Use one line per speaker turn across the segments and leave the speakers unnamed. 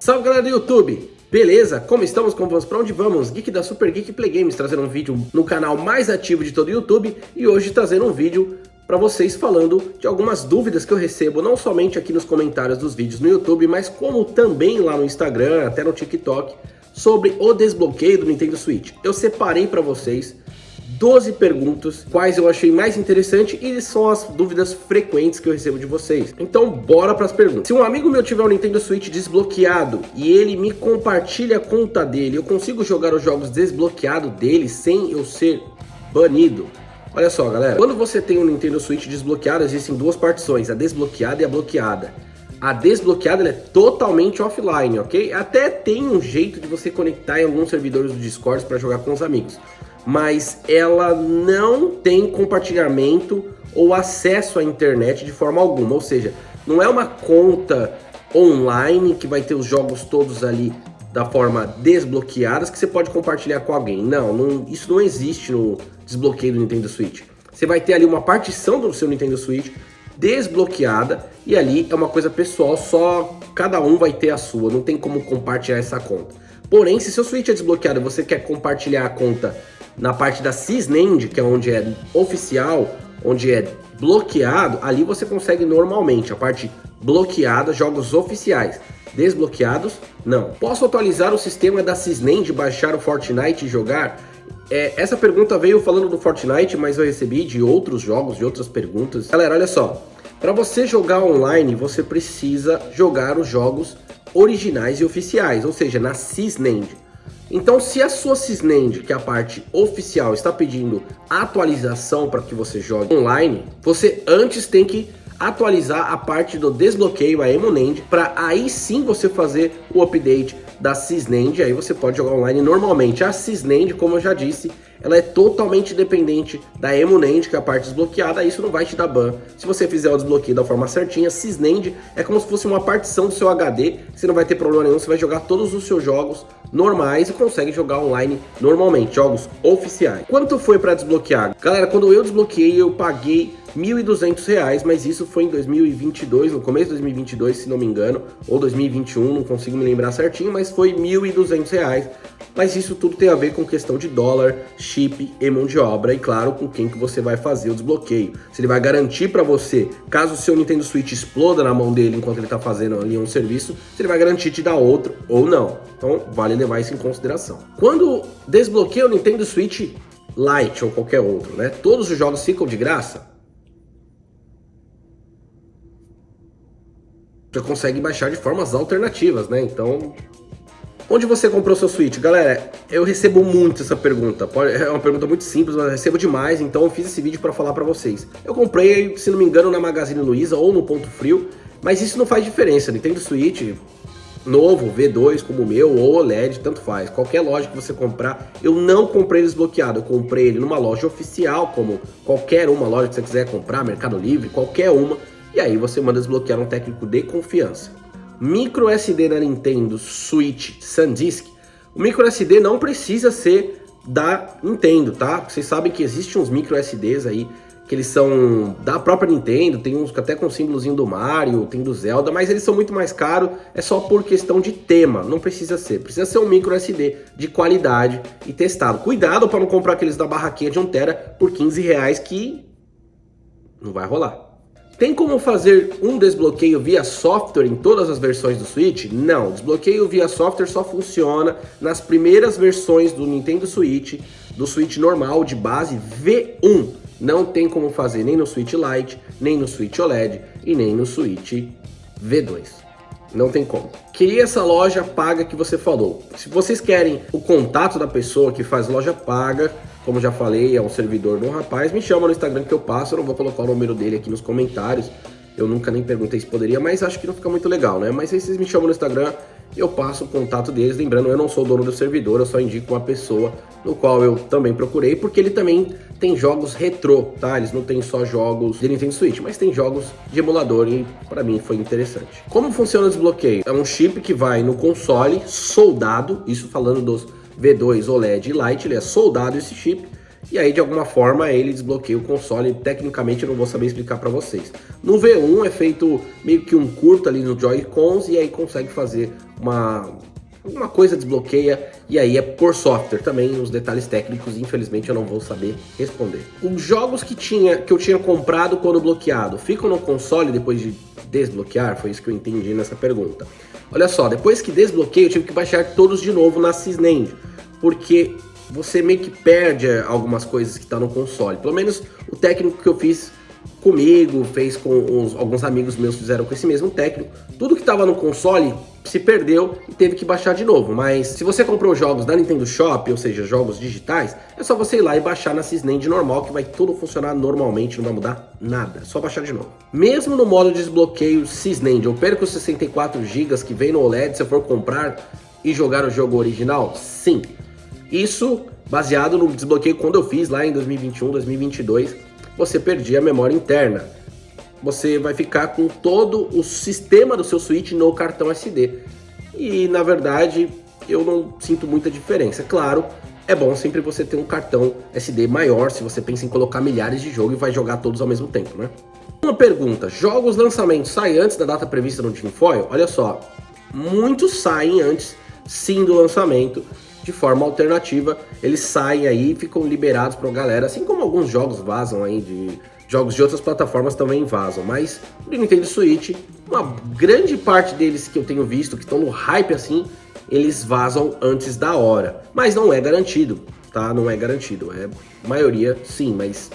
Salve galera do YouTube! Beleza? Como estamos? Como vamos? Pra onde vamos? Geek da Super Geek Play Games trazendo um vídeo no canal mais ativo de todo o YouTube e hoje trazendo um vídeo para vocês falando de algumas dúvidas que eu recebo não somente aqui nos comentários dos vídeos no YouTube, mas como também lá no Instagram, até no TikTok, sobre o desbloqueio do Nintendo Switch. Eu separei para vocês 12 perguntas, quais eu achei mais interessante e são as dúvidas frequentes que eu recebo de vocês. Então bora para as perguntas. Se um amigo meu tiver o um Nintendo Switch desbloqueado e ele me compartilha a conta dele, eu consigo jogar os jogos desbloqueado dele sem eu ser banido? Olha só, galera, quando você tem um Nintendo Switch desbloqueado, existem duas partições, a desbloqueada e a bloqueada. A desbloqueada é totalmente offline, ok? Até tem um jeito de você conectar em alguns servidores do Discord para jogar com os amigos mas ela não tem compartilhamento ou acesso à internet de forma alguma, ou seja, não é uma conta online que vai ter os jogos todos ali da forma desbloqueadas que você pode compartilhar com alguém. Não, não, isso não existe no desbloqueio do Nintendo Switch. Você vai ter ali uma partição do seu Nintendo Switch desbloqueada e ali é uma coisa pessoal, só cada um vai ter a sua, não tem como compartilhar essa conta. Porém, se seu Switch é desbloqueado e você quer compartilhar a conta na parte da Sysnend, que é onde é oficial, onde é bloqueado, ali você consegue normalmente a parte bloqueada, jogos oficiais. Desbloqueados, não. Posso atualizar o sistema da Sysnend, baixar o Fortnite e jogar? É, essa pergunta veio falando do Fortnite, mas eu recebi de outros jogos, de outras perguntas. Galera, olha só. Para você jogar online, você precisa jogar os jogos originais e oficiais, ou seja, na Sysnend. Então, se a sua Sysnend, que é a parte oficial, está pedindo atualização para que você jogue online, você antes tem que atualizar a parte do desbloqueio, a Emunend, para aí sim você fazer o update da Sysnend, aí você pode jogar online normalmente. A Sysnend, como eu já disse, ela é totalmente dependente da Emunend, que é a parte desbloqueada, isso não vai te dar ban. Se você fizer o desbloqueio da forma certinha, Sysnend é como se fosse uma partição do seu HD, você não vai ter problema nenhum, você vai jogar todos os seus jogos normais e consegue jogar online normalmente, jogos oficiais. Quanto foi para desbloquear? Galera, quando eu desbloqueei, eu paguei R$ 1.200, mas isso foi em 2022, no começo de 2022, se não me engano, ou 2021, não consigo me lembrar certinho, mas foi R$ 1.200. Mas isso tudo tem a ver com questão de dólar, chip e mão de obra, e claro, com quem que você vai fazer o desbloqueio. Se ele vai garantir para você, caso o seu Nintendo Switch exploda na mão dele enquanto ele está fazendo ali um serviço, se ele vai garantir te dar outro ou não. Então vale levar isso em consideração. Quando desbloqueia o Nintendo Switch Lite ou qualquer outro, né? Todos os jogos ficam de graça? Você consegue baixar de formas alternativas, né? Então, onde você comprou seu Switch? Galera, eu recebo muito essa pergunta. É uma pergunta muito simples, mas recebo demais, então eu fiz esse vídeo para falar para vocês. Eu comprei, se não me engano, na Magazine Luiza ou no Ponto Frio, mas isso não faz diferença. Nintendo Switch novo, V2 como o meu, ou OLED, tanto faz. Qualquer loja que você comprar, eu não comprei desbloqueado, eu comprei ele numa loja oficial, como qualquer uma loja que você quiser comprar, Mercado Livre, qualquer uma, e aí você manda desbloquear um técnico de confiança. Micro SD da Nintendo Switch SanDisk, o micro SD não precisa ser da Nintendo, tá? Vocês sabem que existem uns micro SDs aí que eles são da própria Nintendo, tem uns até com símbolozinho do Mario, tem do Zelda, mas eles são muito mais caros, é só por questão de tema, não precisa ser. Precisa ser um micro SD de qualidade e testado. Cuidado para não comprar aqueles da barraquinha de 1 tera por 15 reais que não vai rolar. Tem como fazer um desbloqueio via software em todas as versões do Switch? Não, desbloqueio via software só funciona nas primeiras versões do Nintendo Switch, do Switch normal de base V1. Não tem como fazer nem no Switch Lite, nem no Switch OLED e nem no Switch V2. Não tem como. Queria essa loja paga que você falou. Se vocês querem o contato da pessoa que faz loja paga, como já falei, é um servidor do rapaz. Me chama no Instagram que eu passo, eu não vou colocar o número dele aqui nos comentários. Eu nunca nem perguntei se poderia, mas acho que não fica muito legal, né? Mas aí vocês me chamam no Instagram, eu passo o contato deles. Lembrando, eu não sou dono do servidor, eu só indico uma pessoa no qual eu também procurei, porque ele também tem jogos retrô, tá? Eles não tem só jogos de Nintendo Switch, mas tem jogos de emulador e para mim foi interessante. Como funciona o desbloqueio? É um chip que vai no console soldado, isso falando dos V2 OLED Lite, ele é soldado esse chip, e aí de alguma forma ele desbloqueia o console, tecnicamente eu não vou saber explicar para vocês. No V1 é feito meio que um curto ali no Joy-Cons e aí consegue fazer uma alguma coisa desbloqueia e aí é por software também, os detalhes técnicos infelizmente eu não vou saber responder. Os jogos que, tinha, que eu tinha comprado quando bloqueado ficam no console depois de desbloquear? Foi isso que eu entendi nessa pergunta. Olha só, depois que desbloqueei eu tive que baixar todos de novo na Sysnend, porque você meio que perde algumas coisas que está no console. Pelo menos o técnico que eu fiz comigo, fez com os, alguns amigos meus fizeram com esse mesmo técnico. Tudo que estava no console se perdeu e teve que baixar de novo. Mas se você comprou jogos da Nintendo Shop, ou seja, jogos digitais, é só você ir lá e baixar na Sysnend normal, que vai tudo funcionar normalmente, não vai mudar nada. É só baixar de novo. Mesmo no modo de desbloqueio Sysnend, eu perco os 64 GB que vem no OLED se eu for comprar e jogar o jogo original? Sim. Isso baseado no desbloqueio quando eu fiz lá em 2021, 2022, você perdia a memória interna. Você vai ficar com todo o sistema do seu Switch no cartão SD. E na verdade, eu não sinto muita diferença. Claro, é bom sempre você ter um cartão SD maior se você pensa em colocar milhares de jogos e vai jogar todos ao mesmo tempo, né? Uma pergunta, jogos lançamentos saem antes da data prevista no Tinfoil? Olha só, muitos saem antes sim do lançamento, de forma alternativa, eles saem aí e ficam liberados para a galera, assim como alguns jogos vazam aí de jogos de outras plataformas também vazam, mas o Nintendo Switch, uma grande parte deles que eu tenho visto que estão no hype assim, eles vazam antes da hora, mas não é garantido, tá? Não é garantido, é maioria sim, mas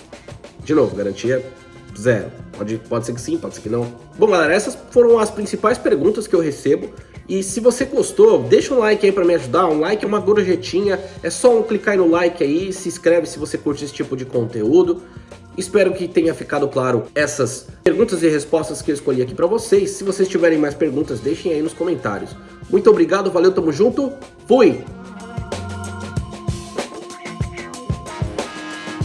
de novo, garantia zero. Pode, pode ser que sim, pode ser que não. Bom, galera, essas foram as principais perguntas que eu recebo. E se você gostou, deixa um like aí para me ajudar. Um like é uma gorjetinha, é só um clicar no like aí, se inscreve se você curte esse tipo de conteúdo. Espero que tenha ficado claro essas perguntas e respostas que eu escolhi aqui para vocês. Se vocês tiverem mais perguntas, deixem aí nos comentários. Muito obrigado, valeu, tamo junto, fui!